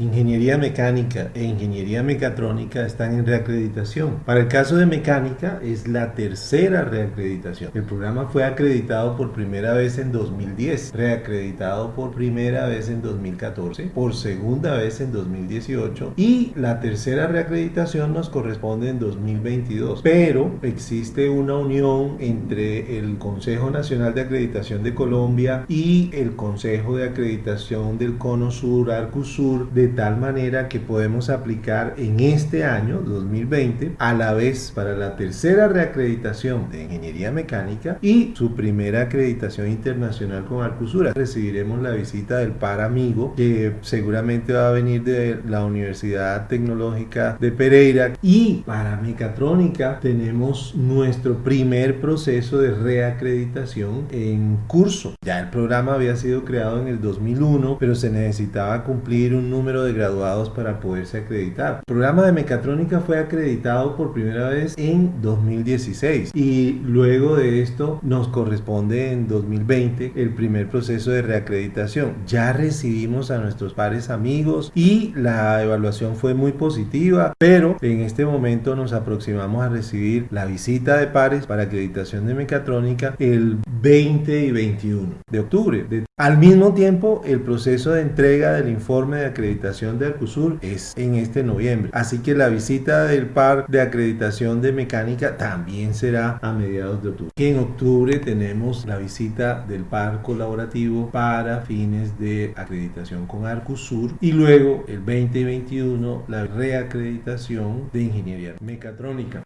Ingeniería mecánica e ingeniería mecatrónica están en reacreditación. Para el caso de mecánica es la tercera reacreditación. El programa fue acreditado por primera vez en 2010, reacreditado por primera vez en 2014, por segunda vez en 2018 y la tercera reacreditación nos corresponde en 2022. Pero existe una unión entre el Consejo Nacional de Acreditación de Colombia y el Consejo de Acreditación del Cono Sur, Arcusur, de tal manera que podemos aplicar en este año 2020 a la vez para la tercera reacreditación de ingeniería mecánica y su primera acreditación internacional con Arcusura. Recibiremos la visita del par amigo que seguramente va a venir de la Universidad Tecnológica de Pereira y para mecatrónica tenemos nuestro primer proceso de reacreditación en curso. Ya el programa había sido creado en el 2001 pero se necesitaba cumplir un número de graduados para poderse acreditar. El programa de mecatrónica fue acreditado por primera vez en 2016 y luego de esto nos corresponde en 2020 el primer proceso de reacreditación. Ya recibimos a nuestros pares amigos y la evaluación fue muy positiva, pero en este momento nos aproximamos a recibir la visita de pares para acreditación de mecatrónica el 20 y 21 de octubre. al mismo tiempo, el proceso de entrega del informe de acreditación de Arcusur es en este noviembre. Así que la visita del par de acreditación de mecánica también será a mediados de octubre. en octubre tenemos la visita del par colaborativo para fines de acreditación con Arcusur y luego el 20 y 21 la reacreditación de ingeniería mecatrónica.